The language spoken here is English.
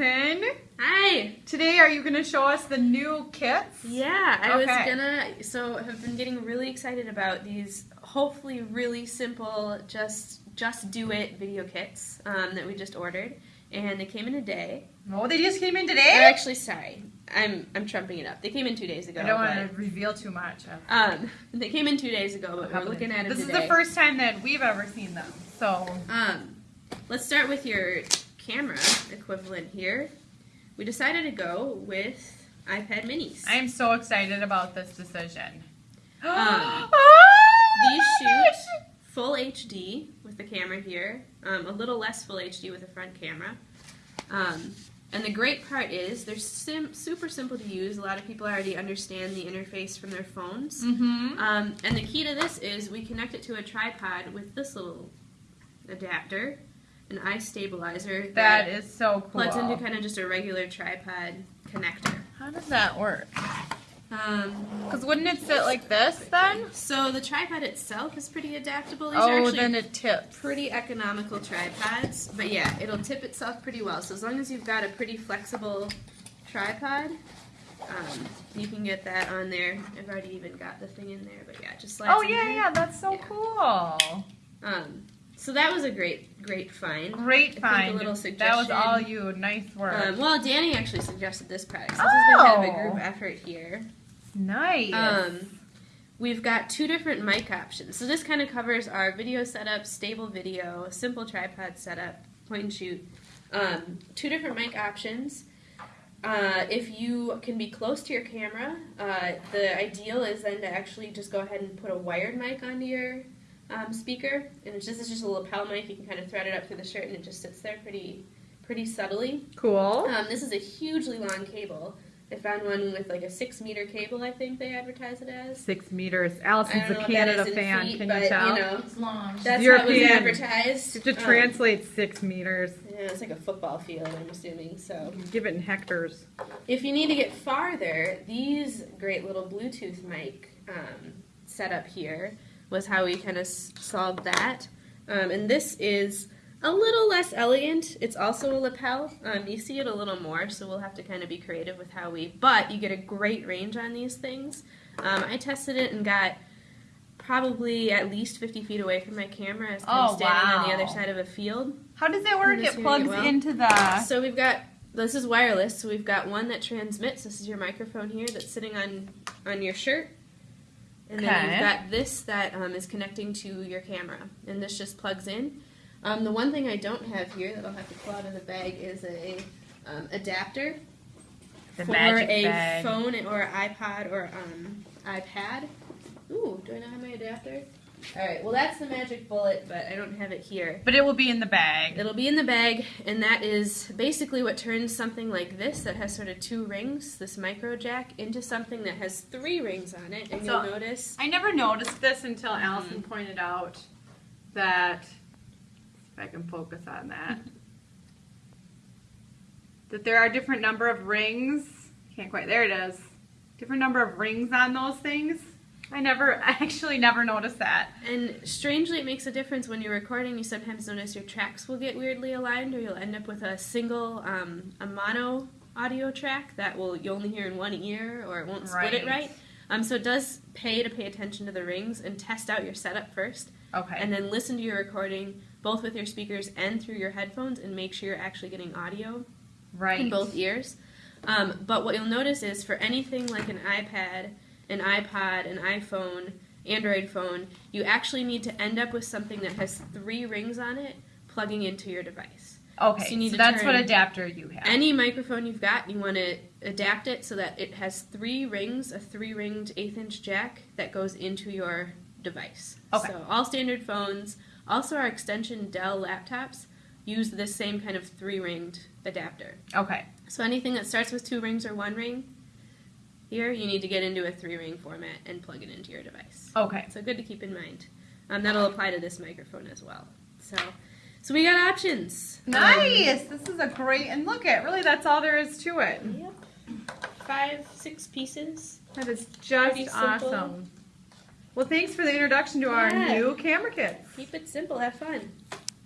Allison. Hi. Today, are you going to show us the new kits? Yeah, I was gonna. So have been getting really excited about these. Hopefully, really simple, just just do it video kits um, that we just ordered, and they came in a day. Oh, they just came in today. Or today? actually, sorry, I'm I'm trumping it up. They came in two days ago. I don't want to reveal too much. Um, they came in two days ago, but we're looking at them This is the first time that we've ever seen them. So, Um, let's start with your camera equivalent here. We decided to go with iPad Minis. I am so excited about this decision. Um, Oh, These shoot gosh. full HD with the camera here, um, a little less full HD with the front camera. Um, and the great part is they're sim- super simple to use. A lot of people already understand the interface from their phones. Mm-hmm. Um, and the key to this is we connect it to a tripod with this little adapter, an eye stabilizer That is so cool. plugs into kind of just a regular tripod connector. How does that work? Um, Because wouldn't it sit like this then? so the tripod itself is pretty adaptable. These are Oh, then it tips. pretty economical tripods, but yeah, it'll tip itself pretty well. So as long as you've got a pretty flexible tripod, um, you can get that on there. I've already even got the thing in there, but yeah, just like. Oh, yeah, yeah, that's so Yeah. cool. Um, so that was a great, great find. Great think a little suggestion. that was all you. Nice work. Um, well, Danny actually suggested this product. So this has been kind of a Oh. group effort here. nice. Um, we've got two different mic options. So this kind of covers our video setup, stable video, simple tripod setup, point and shoot. Um, two different mic options. Uh, if you can be close to your camera, uh, the ideal is then to actually just go ahead and put a wired mic onto your um, speaker, and it's just it's just a lapel mic. You can kind of thread it up through the shirt, and it just sits there pretty pretty subtly. cool. Um, this is a hugely long cable. I found one with like a six meter cable. I think they advertise it as. Six meters. Allison's a know what that Canada fan. feet, Can but, you tell? know, It's long. that's how it was European. advertised. to Um, translate six meters, yeah, it's like a football field. I'm assuming. So, give it in hectares. if you need to get farther, these great little Bluetooth mic um, setup here was how we kind of solved that. Um, and this is a little less elegant. It's also a lapel. Um, you see it a little more, so we'll have to kind of be creative with how we. But you get a great range on these things. Um, I tested it and got probably at least 50 feet away from my camera. as I'm Oh, standing on the other side of a field. How does that work? It plugs it well? into the. So we've got this is wireless. So we've got one that transmits. This is your microphone here that's sitting on on your shirt, and then you've got this that um, is connecting to your camera, and this just plugs in. Um, the one thing I don't have here that I'll have to pull out of the bag is a um, adapter The for a bag. phone or iPod or um, iPad. Ooh, do I not have my adapter? All right. Well, that's the magic bullet, but I don't have it here. But it will be in the bag. It'll be in the bag, and that is basically what turns something like this that has sort of two rings, this micro jack, into something that has three rings on it. And So- you'll notice. I never noticed this until Mm-hmm. Allison pointed out that. If I can focus on that. that there are different number of rings. Can't quite. There it is. Different number of rings on those things. I never, I actually never noticed that. And strangely, it makes a difference when you're recording. You sometimes notice your tracks will get weirdly aligned, or you'll end up with a single, um, a mono audio track that will you only hear in one ear, or it won't split it Right. right. Um, so it does pay to pay attention to the rings and test out your setup first. Okay. and then listen to your recording both with your speakers and through your headphones and make sure you're actually getting audio right. in both ears. Um, but what you'll notice is for anything like an iPad, an iPod, an iPhone, Android phone, you actually need to end up with something that has three rings on it plugging into your device. Okay. so you need so that's what adapter you have. Any microphone you've got, you want to adapt it so that it has three rings, a three ringed eighth inch jack that goes into your device. Okay. So all standard phones, also our extension Dell laptops, use this same kind of three ringed adapter. okay. So anything that starts with two rings or one ring, here you need to get into a three ring format and plug it into your device. Okay. So good to keep in mind. Um, that'll apply to this microphone as well. So, so we got options. Um, Nice. this is a great and look at really that's all there is to it. Yep. Five, six pieces. That is just awesome. Well, thanks for the introduction to our new camera kit. Keep it simple. Have fun.